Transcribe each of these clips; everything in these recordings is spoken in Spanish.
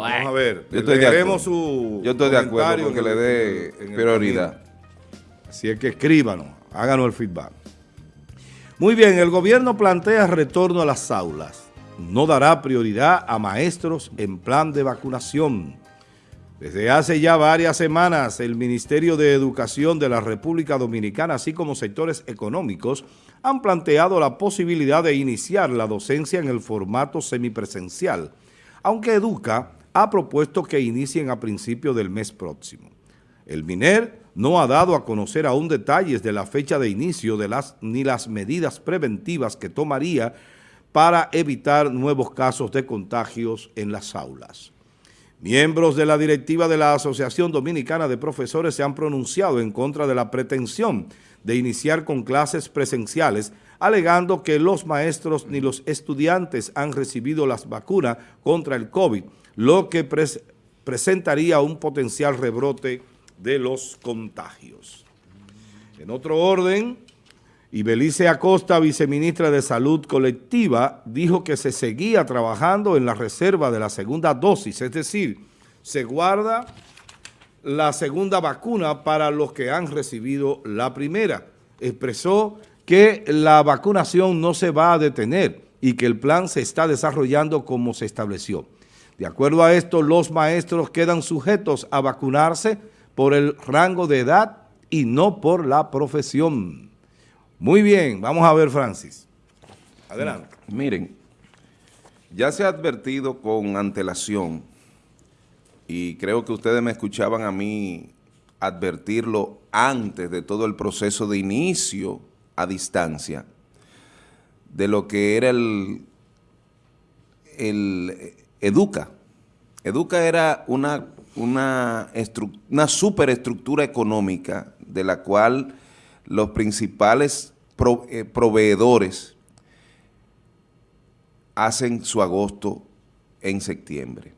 Vamos a ver. Yo estoy, de acuerdo. Su Yo estoy de acuerdo que le dé prioridad. Así es que escríbanos, háganos el feedback. Muy bien, el gobierno plantea retorno a las aulas. No dará prioridad a maestros en plan de vacunación. Desde hace ya varias semanas, el Ministerio de Educación de la República Dominicana, así como sectores económicos, han planteado la posibilidad de iniciar la docencia en el formato semipresencial, aunque Educa ha propuesto que inicien a principios del mes próximo. El MINER no ha dado a conocer aún detalles de la fecha de inicio de las, ni las medidas preventivas que tomaría para evitar nuevos casos de contagios en las aulas. Miembros de la directiva de la Asociación Dominicana de Profesores se han pronunciado en contra de la pretensión de iniciar con clases presenciales, alegando que los maestros ni los estudiantes han recibido las vacunas contra el COVID, lo que presentaría un potencial rebrote de los contagios. En otro orden, Ibelice Acosta, viceministra de Salud Colectiva, dijo que se seguía trabajando en la reserva de la segunda dosis, es decir, se guarda la segunda vacuna para los que han recibido la primera. Expresó que la vacunación no se va a detener y que el plan se está desarrollando como se estableció. De acuerdo a esto, los maestros quedan sujetos a vacunarse por el rango de edad y no por la profesión. Muy bien, vamos a ver, Francis. Adelante. Miren, ya se ha advertido con antelación, y creo que ustedes me escuchaban a mí advertirlo antes de todo el proceso de inicio a distancia, de lo que era el, el Educa. Educa era una una, una superestructura económica de la cual los principales eh, proveedores hacen su agosto en septiembre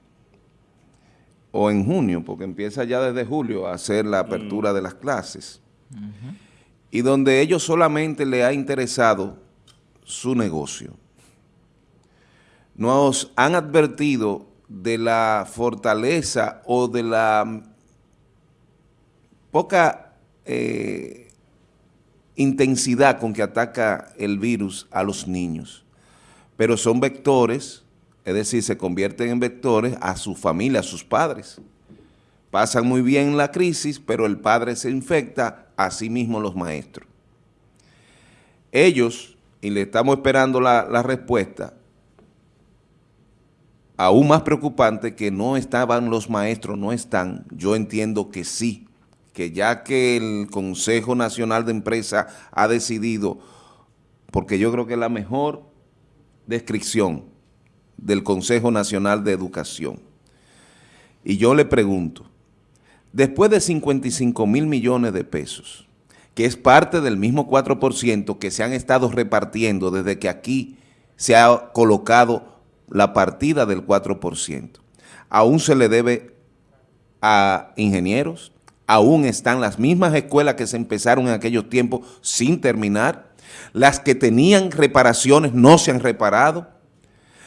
o en junio, porque empieza ya desde julio a hacer la apertura mm. de las clases, y donde ellos solamente le ha interesado su negocio. Nos han advertido de la fortaleza o de la poca eh, intensidad con que ataca el virus a los niños. Pero son vectores, es decir, se convierten en vectores a su familia, a sus padres. Pasan muy bien la crisis, pero el padre se infecta, a sí mismo los maestros. Ellos, y le estamos esperando la, la respuesta, aún más preocupante que no estaban los maestros, no están, yo entiendo que sí, que ya que el Consejo Nacional de Empresa ha decidido, porque yo creo que es la mejor descripción del Consejo Nacional de Educación. Y yo le pregunto, después de 55 mil millones de pesos, que es parte del mismo 4% que se han estado repartiendo desde que aquí se ha colocado la partida del 4%. Aún se le debe a ingenieros, aún están las mismas escuelas que se empezaron en aquellos tiempos sin terminar, las que tenían reparaciones no se han reparado,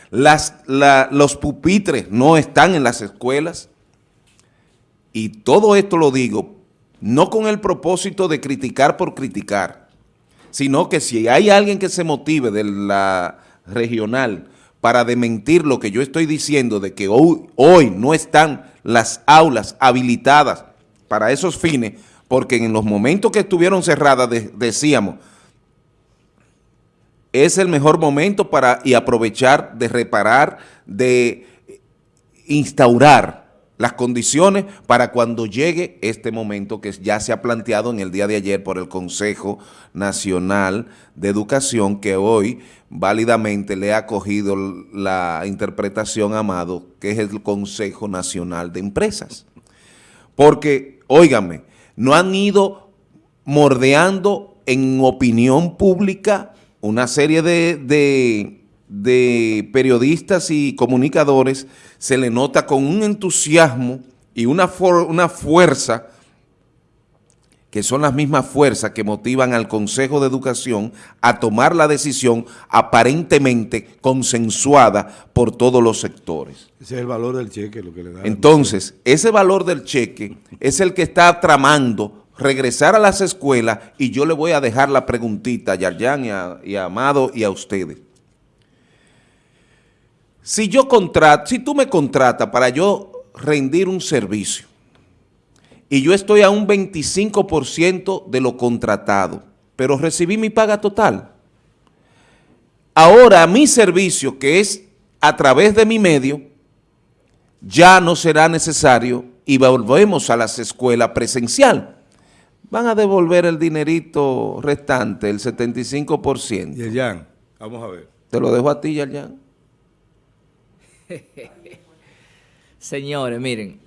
las, los pupitres no están en las escuelas, y todo esto lo digo no con el propósito de criticar por criticar, sino que si hay alguien que se motive de la regional para dementir lo que yo estoy diciendo de que hoy, hoy no están las aulas habilitadas para esos fines, porque en los momentos que estuvieron cerradas decíamos, es el mejor momento para y aprovechar de reparar, de instaurar las condiciones para cuando llegue este momento que ya se ha planteado en el día de ayer por el Consejo Nacional de Educación, que hoy válidamente le ha acogido la interpretación Amado, que es el Consejo Nacional de Empresas. Porque, óigame, no han ido mordeando en opinión pública una serie de de periodistas y comunicadores se le nota con un entusiasmo y una, una fuerza que son las mismas fuerzas que motivan al Consejo de Educación a tomar la decisión aparentemente consensuada por todos los sectores. Ese es el valor del cheque, lo que le da. Entonces, ese valor del cheque es el que está tramando regresar a las escuelas y yo le voy a dejar la preguntita a Yarjan y a, y a Amado y a ustedes. Si yo contrato, si tú me contratas para yo rendir un servicio, y yo estoy a un 25% de lo contratado, pero recibí mi paga total. Ahora mi servicio, que es a través de mi medio, ya no será necesario y volvemos a las escuelas presencial. Van a devolver el dinerito restante, el 75%. Yerjan, vamos a ver. Te lo dejo a ti, Yerjan. Señores, miren,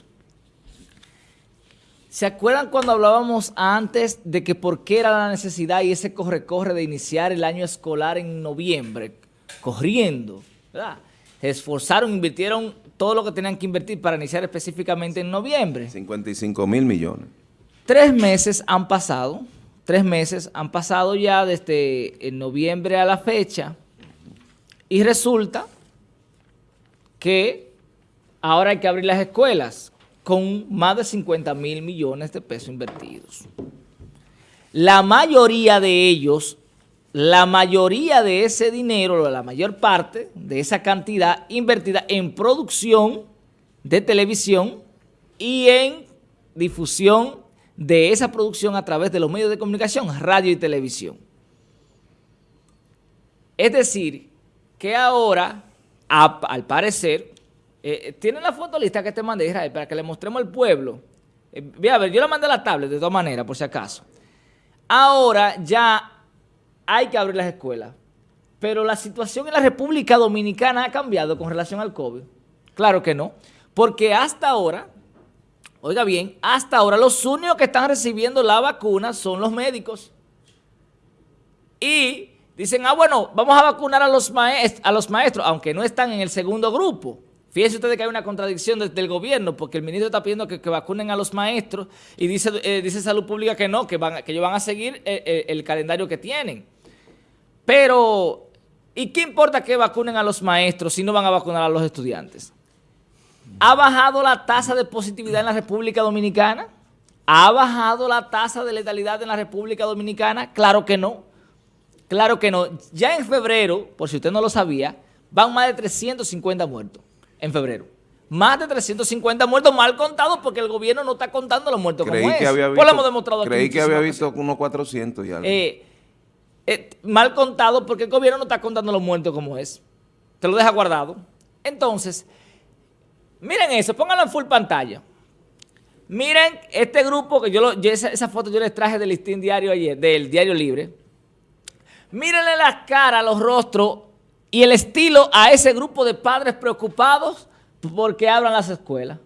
¿Se acuerdan cuando hablábamos antes de que por qué era la necesidad y ese corre-corre de iniciar el año escolar en noviembre? Corriendo, ¿verdad? Se esforzaron, invirtieron todo lo que tenían que invertir para iniciar específicamente en noviembre. 55 mil millones. Tres meses han pasado, tres meses han pasado ya desde en noviembre a la fecha y resulta que ahora hay que abrir las escuelas con más de 50 mil millones de pesos invertidos. La mayoría de ellos, la mayoría de ese dinero, la mayor parte de esa cantidad invertida en producción de televisión y en difusión de esa producción a través de los medios de comunicación, radio y televisión. Es decir, que ahora, al parecer, eh, ¿Tiene la foto lista que te mandé, Israel, para que le mostremos al pueblo? Eh, a ver, yo le mandé la tablet de todas maneras, por si acaso. Ahora ya hay que abrir las escuelas. Pero la situación en la República Dominicana ha cambiado con relación al COVID. Claro que no. Porque hasta ahora, oiga bien, hasta ahora los únicos que están recibiendo la vacuna son los médicos. Y dicen, ah, bueno, vamos a vacunar a los, a los maestros, aunque no están en el segundo grupo. Fíjense ustedes que hay una contradicción desde el gobierno, porque el ministro está pidiendo que, vacunen a los maestros y dice, eh, dice Salud Pública que no, que, van, que ellos van a seguir eh, eh, el, calendario que tienen. Pero, ¿y qué importa que vacunen a los maestros si no van a vacunar a los estudiantes? ¿Ha bajado la tasa de positividad en la República Dominicana? ¿Ha bajado la tasa de letalidad en la República Dominicana? Claro que no. Claro que no. Ya en febrero, por si usted no lo sabía, van más de 350 muertos en febrero. Más de 350 muertos mal contados porque el gobierno no está contando los muertos creí como que es. Había pues visto, hemos demostrado Creí que había visto unos 400 y algo. Eh, eh, mal contado porque el gobierno no está contando los muertos como es. Te lo deja guardado. Entonces, miren eso, pónganlo en full pantalla. Miren este grupo, que yo, lo, esa, foto yo les traje del listín diario ayer, del Diario Libre. Mírenle las caras, los rostros y el estilo a ese grupo de padres preocupados porque abran las escuelas.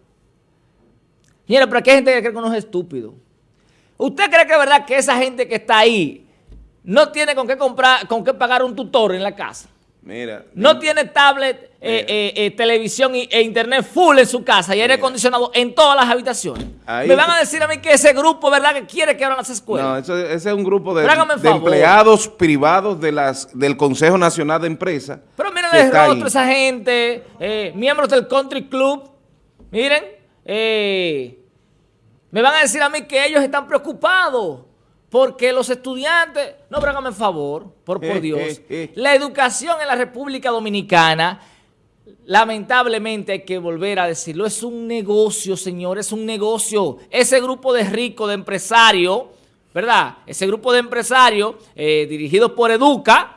Mira, pero aquí hay gente que cree que uno es estúpido. ¿Usted cree que es verdad que esa gente que está ahí no tiene con qué comprar, con qué pagar un tutor en la casa? Mira. No tiene tablet, eh, eh, eh, televisión e internet full en su casa y aire acondicionado en todas las habitaciones. Me van a decir a mí que ese grupo, ¿verdad?, que quiere que abran las escuelas. No, ese es un grupo de, empleados privados de las, del Consejo Nacional de Empresas. Pero miren el rostro esa gente, miembros del Country Club, miren, me van a decir a mí que ellos están preocupados porque los estudiantes, no, pero hágame favor, por, por Dios, la educación en la República Dominicana, lamentablemente hay que volver a decirlo, es un negocio, señor, es un negocio. Ese grupo de ricos, de empresarios, ¿verdad? Ese grupo de empresarios eh, dirigidos por Educa,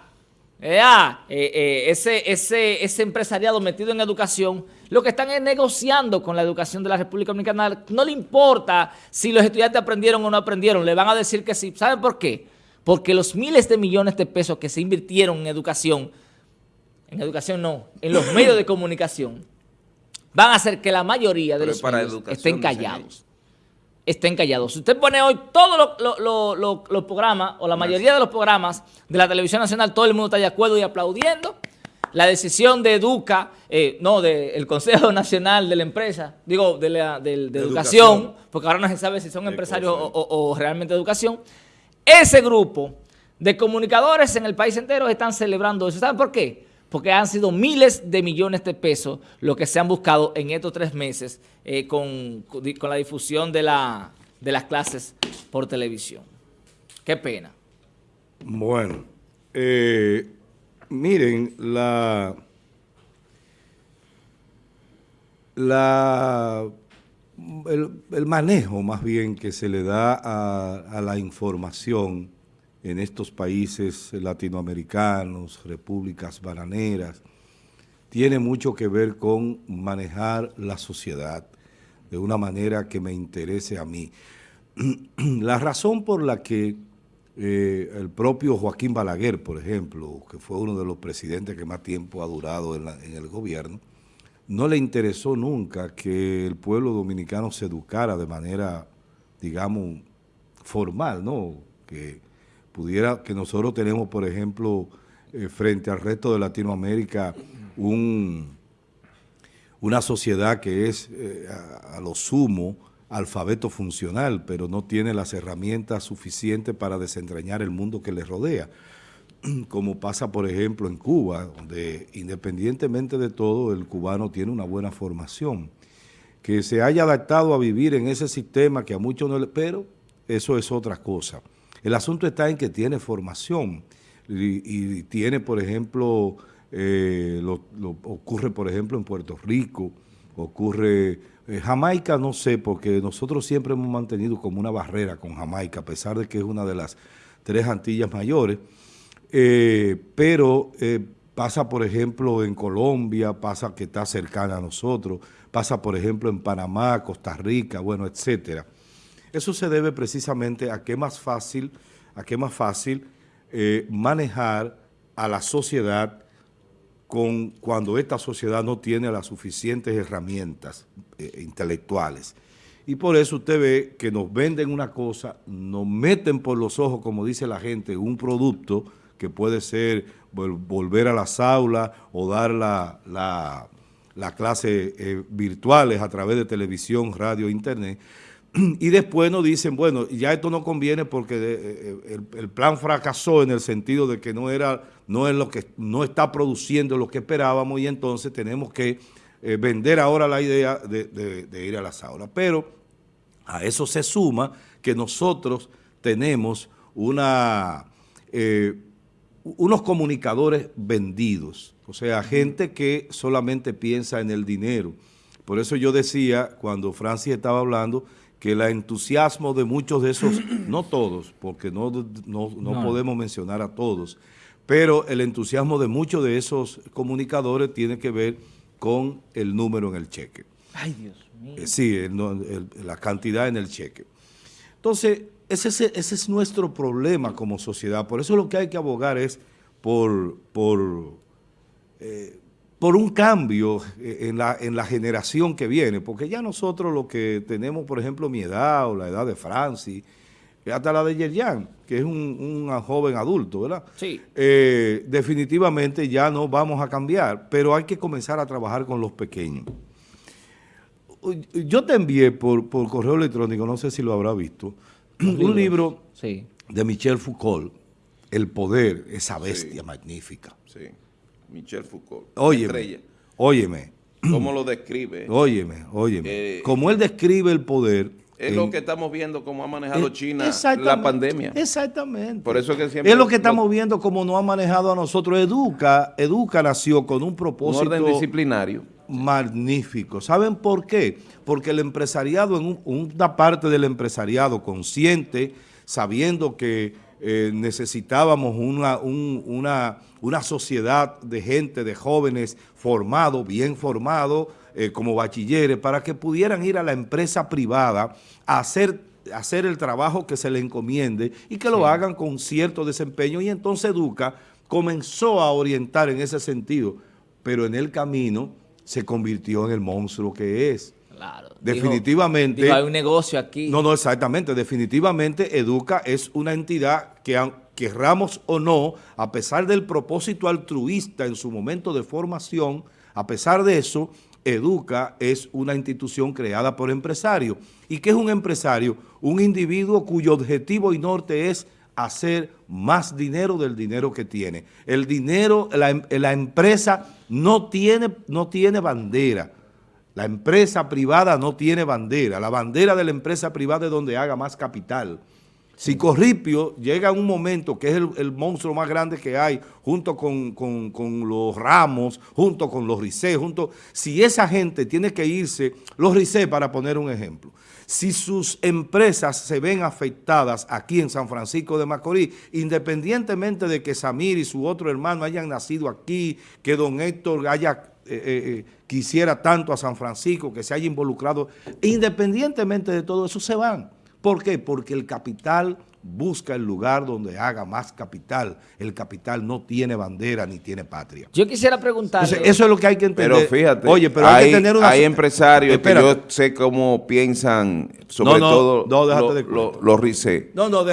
eh, eh, ese, ese, ese empresariado metido en educación, lo que están es negociando con la educación de la República Dominicana. No le importa si los estudiantes aprendieron o no aprendieron, le van a decir que sí. ¿Saben por qué? Porque los miles de millones de pesos que se invirtieron en educación, en educación no, en los medios de comunicación, van a hacer que la mayoría de los medios estén callados estén callados. Si usted pone hoy todos los programas, o la mayoría de los programas de la televisión nacional, todo el mundo está de acuerdo y aplaudiendo la decisión de Educa, eh, no, del Consejo Nacional de la Empresa, digo, de, la, de, educación, porque ahora no se sabe si son empresarios o, realmente educación, ese grupo de comunicadores en el país entero están celebrando eso. ¿Saben por qué? Porque han sido miles de millones de pesos lo que se han buscado en estos tres meses eh, con, con, la difusión de, la, de las clases por televisión. Qué pena. Bueno, eh, Miren, la, la el, manejo más bien que se le da a, la información en estos países latinoamericanos, repúblicas bananeras, tiene mucho que ver con manejar la sociedad de una manera que me interese a mí. La razón por la que eh, el propio Joaquín Balaguer, por ejemplo, que fue uno de los presidentes que más tiempo ha durado en, el gobierno, no le interesó nunca que el pueblo dominicano se educara de manera, digamos, formal, ¿no? Que pudiera, que nosotros tenemos, por ejemplo, eh, frente al resto de Latinoamérica, un, una sociedad que es eh, a, lo sumo alfabeto funcional, pero no tiene las herramientas suficientes para desentrañar el mundo que le rodea, como pasa por ejemplo en Cuba, donde independientemente de todo el cubano tiene una buena formación, que se haya adaptado a vivir en ese sistema que a muchos no le... pero eso es otra cosa. El asunto está en que tiene formación y, tiene, por ejemplo, eh, lo, ocurre por ejemplo en Puerto Rico, ocurre eh, Jamaica no sé, porque nosotros siempre hemos mantenido como una barrera con Jamaica, a pesar de que es una de las tres Antillas mayores, eh, pero eh, pasa, por ejemplo, en Colombia, pasa que está cercana a nosotros, pasa, por ejemplo, en Panamá, Costa Rica, bueno, etcétera. Eso se debe precisamente a que más fácil, a que más fácil manejar a la sociedad con cuando esta sociedad no tiene las suficientes herramientas eh, intelectuales. Y por eso usted ve que nos venden una cosa, nos meten por los ojos, como dice la gente, un producto que puede ser volver a las aulas o dar la, la, eh, virtuales a través de televisión, radio, internet, y después nos dicen, bueno, ya esto no conviene porque eh, eh, el, plan fracasó en el sentido de que no era, no es lo que no está produciendo lo que esperábamos y entonces tenemos que eh, vender ahora la idea de, ir a las aulas. Pero a eso se suma que nosotros tenemos una, unos comunicadores vendidos, o sea, gente que solamente piensa en el dinero. Por eso yo decía, cuando Francis estaba hablando, que el entusiasmo de muchos de esos, no todos, porque no, no, podemos mencionar a todos, pero el entusiasmo de muchos de esos comunicadores tiene que ver con el número en el cheque. Ay, Dios mío. Eh, sí, la cantidad en el cheque. Entonces, ese, ese, es nuestro problema como sociedad. Por eso lo que hay que abogar es por, por eh, por un cambio eh, en la, en la generación que viene, porque ya nosotros lo que tenemos, por ejemplo, mi edad o la edad de Francis, hasta la de Yerjan, que es un, joven adulto, ¿verdad? Sí. Eh, definitivamente ya no vamos a cambiar, pero hay que comenzar a trabajar con los pequeños. Yo te envié por, por correo electrónico, no sé si lo habrá visto, un libro de Michel Foucault, El Poder, esa bestia magnífica. Sí. Michel Foucault. Óyeme, óyeme. ¿Cómo lo describe? Óyeme, óyeme. Eh, como él describe el poder... Es lo que estamos viendo cómo ha manejado China la pandemia. Exactamente. Por eso que siempre es lo que estamos viendo como no ha manejado a nosotros. Educa, Educa nació con un propósito... Un orden disciplinario. Magnífico. ¿Saben por qué? Porque el empresariado, en una parte del empresariado consciente, sabiendo que eh, necesitábamos una, una, una, sociedad de gente, de jóvenes formados, bien formados, eh, como bachilleres, para que pudieran ir a la empresa privada a hacer, hacer el trabajo que se le encomiende y que lo hagan con cierto desempeño. Y entonces Educa comenzó a orientar en ese sentido, pero en el camino se convirtió en el monstruo que es. Claro. Definitivamente. hay un negocio aquí. No, no, exactamente. Definitivamente Educa es una entidad que querramos o no, a pesar del propósito altruista en su momento de formación, a pesar de eso, Educa es una institución creada por empresarios. ¿Y qué es un empresario? Un individuo cuyo objetivo y norte es hacer más dinero del dinero que tiene. El dinero, la, la empresa no tiene, no tiene bandera. La empresa privada no tiene bandera. La bandera de la empresa privada es donde haga más capital. Si Corripio llega a un momento que es el, monstruo más grande que hay, junto con, los Ramos, junto con los Ricé, junto, si esa gente tiene que irse, los Ricé para poner un ejemplo, si sus empresas se ven afectadas aquí en San Francisco de Macorís, independientemente de que Samir y su otro hermano hayan nacido aquí, que don Héctor haya eh, eh, eh, quisiera tanto a San Francisco, que se haya involucrado, independientemente de todo eso, se van. ¿Por qué? Porque el capital busca el lugar donde haga más capital. El capital no tiene bandera ni tiene patria. Yo quisiera preguntar. eso es lo que hay que entender. Pero fíjate, Oye, pero hay, que tener una... hay empresarios que yo sé cómo piensan, sobre todo los RICE,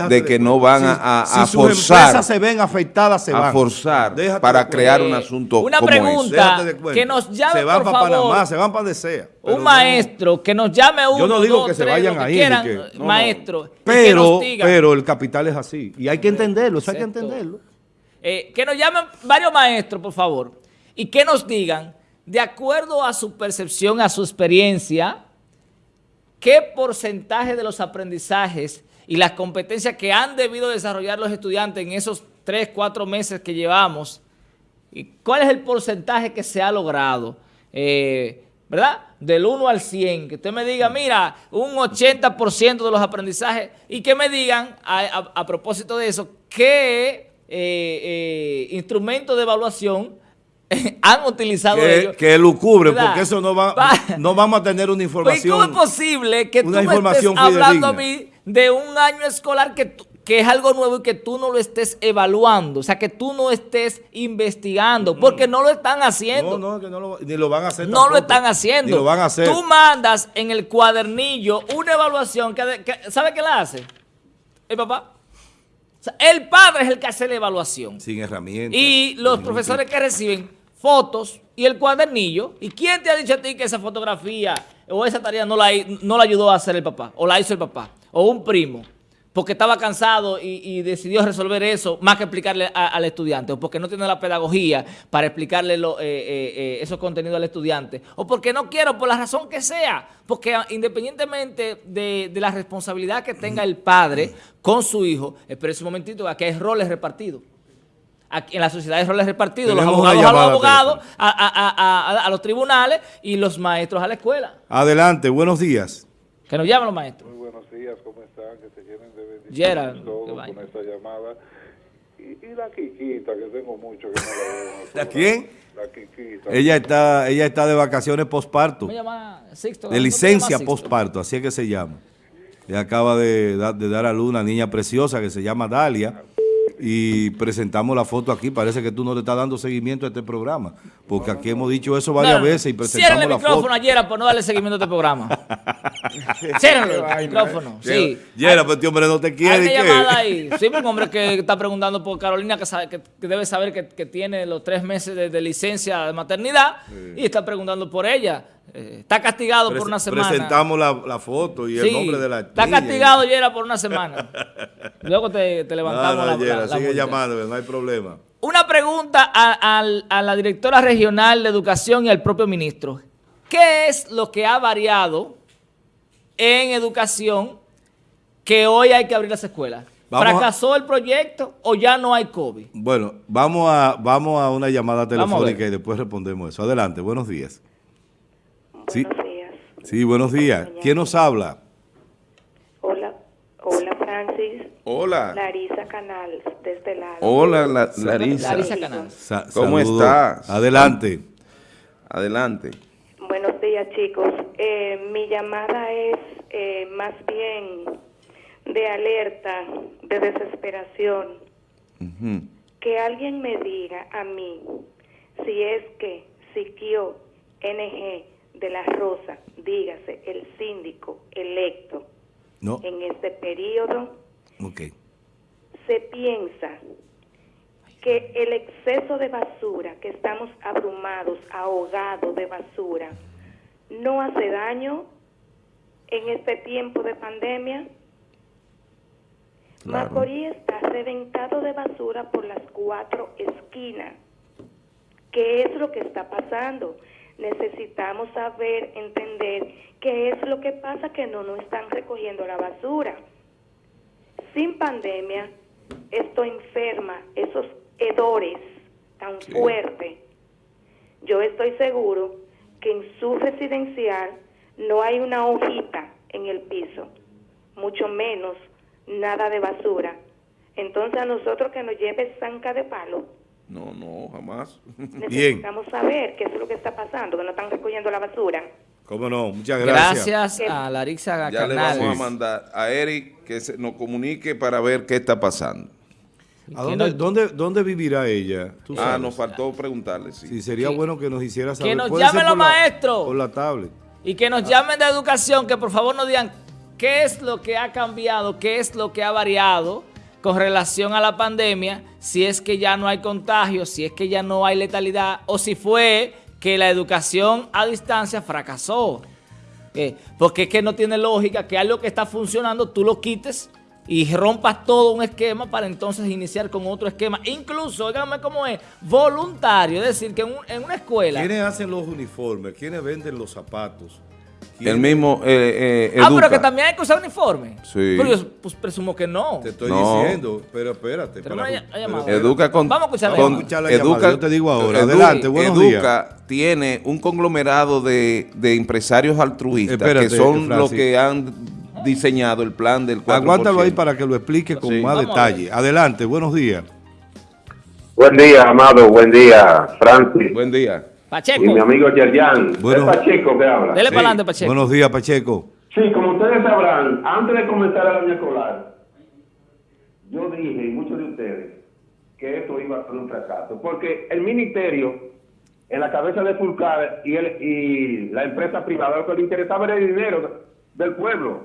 de, que no van a, a, si forzar. Sus empresas se ven afectadas, se van. A forzar para crear un asunto Una pregunta que nos llame, Se van para Panamá, se van para donde sea. Un maestro que nos llame uno, Yo no digo que se vayan ahí. maestro. Pero, pero el capital es así. Y hay que entenderlo, eso hay que entenderlo. Eh, que nos llamen varios maestros, por favor, y que nos digan, de acuerdo a su percepción, a su experiencia, qué porcentaje de los aprendizajes y las competencias que han debido desarrollar los estudiantes en esos tres, cuatro meses que llevamos, y cuál es el porcentaje que se ha logrado. Eh, ¿verdad? Del 1 al 100, que usted me diga, mira, un 80% de los aprendizajes y que me digan, a, propósito de eso, qué eh, eh, instrumentos de evaluación han utilizado que, ellos. Que lo cubre, porque eso no va, no vamos a tener una información. ¿Cómo es posible que tú me estés hablando a mí de un año escolar que tú, que es algo nuevo y que tú no lo estés evaluando, o sea, que tú no estés investigando, porque no lo están haciendo. No, no, que no lo, ni lo van a hacer No lo están haciendo. Ni lo van a hacer. Tú mandas en el cuadernillo una evaluación, que, ¿sabe qué la hace? El papá. O sea, el padre es el que hace la evaluación. Sin herramientas. Y los profesores que reciben fotos y el cuadernillo. ¿Y quién te ha dicho a ti que esa fotografía o esa tarea no la, no la ayudó a hacer el papá? O la hizo el papá. O un primo porque estaba cansado y, decidió resolver eso más que explicarle al estudiante, o porque no tiene la pedagogía para explicarle eh, eh, eh, esos contenidos al estudiante, o porque no quiero, por la razón que sea, porque independientemente de, la responsabilidad que tenga el padre con su hijo, espera un momentito, aquí hay roles repartidos. Aquí en la sociedad hay roles repartidos, los abogados a los abogados, a, a los tribunales y los maestros a la escuela. Adelante, buenos días. Que nos llamen los maestros. Días, ¿cómo están? Que se llenen de bendiciones todos con esta llamada. Y, y, la Quiquita, que tengo mucho que no la veo. ¿La quién? La Quiquita. Ella está, ella está de vacaciones posparto. ¿Cómo llama Sixto? De licencia posparto, así es que se llama. Ella acaba de, de dar a luz una niña preciosa que se llama Dalia y presentamos la foto aquí. Parece que tú no le estás dando seguimiento a este programa, porque aquí hemos dicho eso varias veces y presentamos la foto. el micrófono ayer por no darle seguimiento a este programa. Ciérralo el micrófono, sí. Yera, pues este hombre no te quiere. Hay una llamada ahí. Sí, un hombre que está preguntando por Carolina, que, sabe, que, debe saber que, que, tiene los tres meses de, licencia de maternidad y está preguntando por ella. Eh, está castigado por una semana. Presentamos la, foto y el nombre de la Está castigado, Yera, por una semana. Luego te, levantamos la, Yera, sigue llamando, no hay problema. Una pregunta a, la directora regional de Educación y al propio ministro. ¿Qué es lo que ha variado en educación que hoy hay que abrir las escuelas? ¿Fracasó el proyecto o ya no hay COVID? Bueno, vamos a, vamos a una llamada telefónica y después respondemos eso. Adelante, buenos días. Buenos días. Sí, buenos días. ¿Quién nos habla? Hola, hola Francis. Hola. Larisa Canal, desde la... Hola, Larisa. Larisa Canal. ¿Cómo estás? Adelante. Adelante. Buenos días, chicos. Eh, mi llamada es eh, más bien de alerta, de desesperación. Que alguien me diga a mí si es que Siquio NG de la Rosa, dígase, el síndico electo en este periodo, se piensa que el exceso de basura, que estamos abrumados, ahogados de basura, no hace daño en este tiempo de pandemia. Claro. Macorís está reventado de basura por las cuatro esquinas. ¿Qué es lo que está pasando? Necesitamos saber, entender qué es lo que pasa que no nos están recogiendo la basura. Sin pandemia, esto enferma esos hedores tan Sí. fuertes. Yo estoy seguro que en su residencial no hay una hojita en el piso, mucho menos nada de basura. Entonces a nosotros que nos lleve zanca de palo, No, no, jamás. necesitamos saber qué es lo que está pasando, que no están recogiendo la basura. ¿Cómo no? Muchas gracias. Gracias a Larissa Ya le vamos a mandar a Eric que se nos comunique para ver qué está pasando. ¿A dónde, dónde, dónde vivirá ella? ¿Tú Ah, sabes? nos faltó preguntarle, sí. Sí, sería bueno que nos hiciera saber. nos Puede llamen los por la- maestros. Por la tablet. Y que nos llamen de educación, que por favor nos digan qué es lo que ha cambiado, qué es lo que ha variado con relación a la pandemia, si es que ya no hay contagio, si es que ya no hay letalidad, o si fue que la educación a distancia fracasó. Eh, porque es que no tiene lógica que algo que está funcionando tú lo quites y rompas todo un esquema para entonces iniciar con otro esquema. Incluso, dígame cómo es, voluntario. Es decir, que en, en una escuela... ¿Quiénes hacen los uniformes? ¿Quiénes venden los zapatos? El ¿Quiénes- mismo eh, eh, Ah, pero Educa. que también hay que usar uniforme. Sí. Pero yo pues, presumo que no. Te estoy No. diciendo, pero espérate. Para- ll- llamada. pero- Educa con, Vamos a escuchar la con-. Escuchar la llamada, yo te digo ahora. Adelante, buenos Educa tiene un conglomerado de, de empresarios altruistas Espérate, que son los que han diseñado el plan del 4%. Aguántalo ahí para que lo explique con Sí. más Vamos detalle. Adelante, buenos días. Buen día, Amado. Buen día, Francis. Buen día. Pacheco, Y mi amigo Yerjan. Bueno. es Pacheco que habla. dele Sí. para adelante, Pacheco. Buenos días, Pacheco. Sí, como ustedes sabrán, antes de comenzar el año escolar, yo dije, y muchos de ustedes, que esto iba a ser un fracaso. Porque el ministerio, en la cabeza de Fulcar y, el, y la empresa privada, lo que le interesaba era el dinero del pueblo,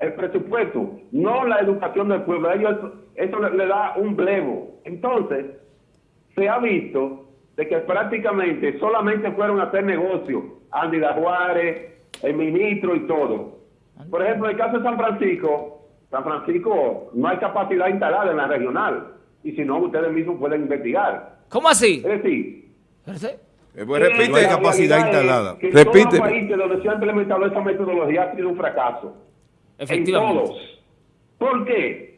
el presupuesto, no la educación del pueblo. A ellos eso le, le da un blevo. Entonces, se ha visto de que prácticamente solamente fueron a hacer negocio Andy Juárez, el ministro y todo. Por ejemplo, en el caso de San Francisco, San Francisco no hay capacidad instalada en la regional. Y si no, ustedes mismos pueden investigar. ¿Cómo así? Es decir. Eh, pues, repite. No hay la capacidad instalada. Que en Repite. todos los países donde se ha implementado esa metodología ha sido un fracaso. Efectivamente. En todos. ¿Por qué?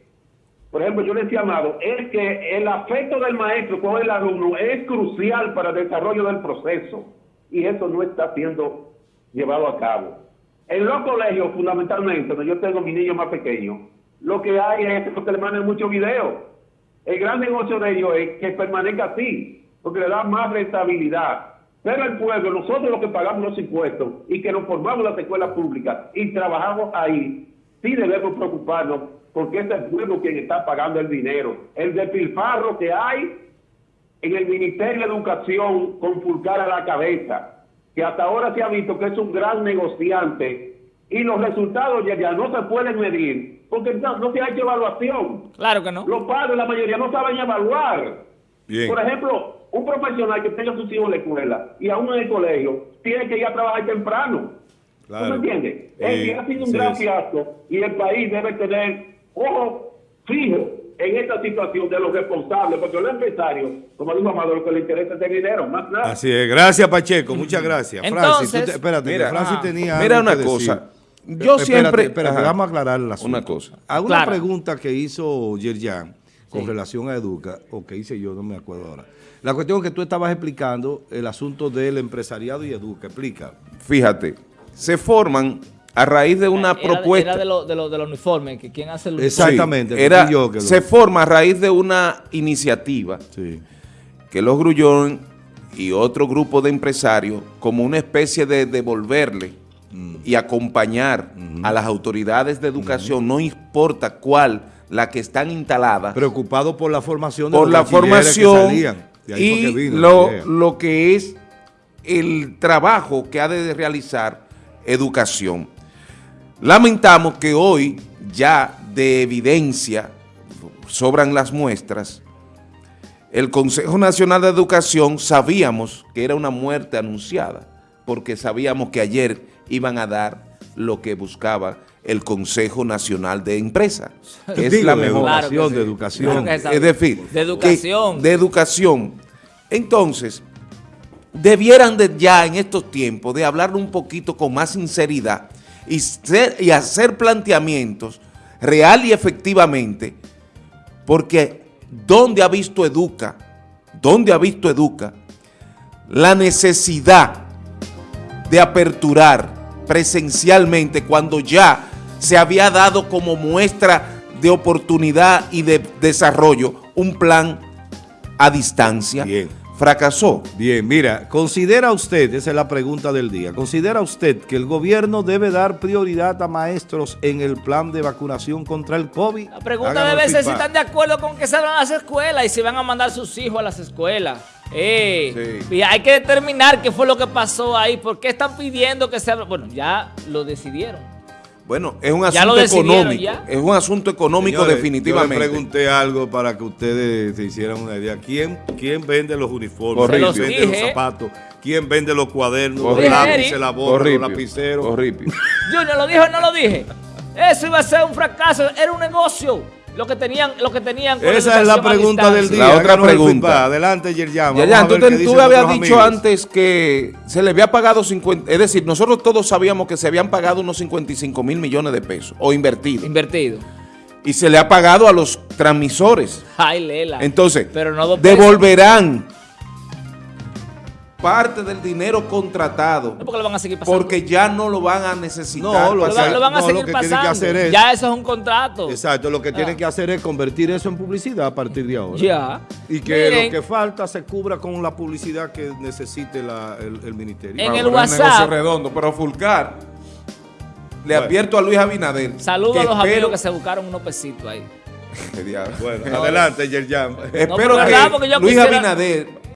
Por ejemplo, yo le decía, Amado, es que el afecto del maestro con el alumno es crucial para el desarrollo del proceso. Y eso no está siendo llevado a cabo. En los colegios, fundamentalmente, donde yo tengo mi niño más pequeño, lo que hay es que le mandan muchos videos. El gran negocio de ellos es que permanezca así, porque le da más rentabilidad. Pero el pueblo, nosotros los que pagamos los impuestos y que nos formamos las escuelas públicas y trabajamos ahí, sí debemos preocuparnos porque es el pueblo quien está pagando el dinero. El despilfarro que hay en el Ministerio de Educación con Fulcar a la cabeza, que hasta ahora se ha visto que es un gran negociante y los resultados ya, ya no se pueden medir porque no, no se ha hecho evaluación. Claro que no. Los padres, la mayoría, no saben evaluar. Bien. Por ejemplo, un profesional que tenga a sus hijos en la escuela y aún en el colegio, tiene que ir a trabajar temprano. Claro. ¿Tú me entiendes? Que ha sido un sí, gran fiasco y el país debe tener ojo fijo en esta situación de los responsables, porque los empresarios, como dijo Amado, lo que le interesa es el dinero, más nada. Así es. Gracias, Pacheco. Muchas gracias. Francis, Entonces- tú te- espérate, Mira, que Francis ajá. tenía Mira algo una que cosa. decir. Yo Espérate, siempre- Espérate, Ajá. vamos a aclarar el asunto. Una cosa. Alguna Claro. pregunta que hizo Yerjan con relación a Educa, o que hice yo, no me acuerdo ahora. La cuestión es que tú estabas explicando el asunto del empresariado y Educa. Explica. Fíjate, se forman a raíz de una Era propuesta. Era de los de lo, de los uniformes, que quién hace el. Exactamente, Sí, era, yo que lo- se forma a raíz de una iniciativa Sí. que los Grullón y otro grupo de empresarios, como una especie de devolverle Mm. y acompañar a las autoridades de educación, no importa cuál, la que están instaladas, Preocupado por la formación de por los la bachilleres que formación salían. De ahí y que vino lo, lo que es el trabajo que ha de realizar educación. Lamentamos que hoy ya de evidencia sobran las muestras, el Consejo Nacional de Educación sabíamos que era una muerte anunciada, porque sabíamos que ayer iban a dar lo que buscaba el Consejo Nacional de Empresa, que es Digo, la de mejor Claro sí. de educación. Claro es decir, De educación. que- de educación. Entonces, debieran de ya en estos tiempos de hablar un poquito con más sinceridad y, hacer planteamientos real y efectivamente, porque ¿dónde ha visto Educa? ¿Dónde ha visto Educa la necesidad de aperturar presencialmente cuando ya se había dado como muestra de oportunidad y de desarrollo un plan a distancia? Bien. Fracasó. Bien, mira, ¿considera usted, esa es la pregunta del día, ¿considera usted que el gobierno debe dar prioridad a maestros en el plan de vacunación contra el COVID? La pregunta Háganos debe ser si están de acuerdo con que se abran las escuelas y si van a mandar sus hijos a las escuelas. Eh, Sí. Y hay que determinar qué fue lo que pasó ahí, por qué están pidiendo que se abran. Bueno, ya lo decidieron. Bueno, es un lo asunto económico. ya. Es un asunto económico Señores, definitivamente. Yo le pregunté algo para que ustedes se hicieran una idea. ¿Quién, quién vende los uniformes? ¿Quién vende los los dije. zapatos? ¿Quién vende los cuadernos, los Horrible. lápices, la borra, los lapiceros? Horrible. Junior, ¿lo dijo o no lo dije? Eso iba a ser un fracaso, era un negocio. Lo que tenían, lo que tenían con Esa es la pregunta del día. La otra pregunta. Adelante, Yerjan. Ya, Vamos ya, a tú, te- tú habías dicho amigos. antes que se le había pagado 50, es decir, nosotros todos sabíamos que se habían pagado unos 55 mil millones de pesos o invertidos Invertido. y se le ha pagado a los transmisores. Ay, Lela. Entonces, Pero no dos pesos. devolverán parte del dinero contratado No, porque lo van a seguir pasando. porque ya no lo van a necesitar. No, lo lo, van, hacer- lo van a no, lo seguir que tienen que pasando. hacer es- Ya eso es un contrato. Exacto, lo que tienen que hacer es convertir eso en publicidad a partir de ahora. Ya. Y que Miren, lo que falta se cubra con la publicidad que necesite la- el, el ministerio. En el WhatsApp. negocio redondo, pero Fulcar, le Bueno. advierto a Luis Abinader. Saludos a los espero- amigos que se buscaron unos pesitos ahí. Bueno, adelante, Yerjan. Espero pero verdad, porque que yo Luis quisiera- Abinader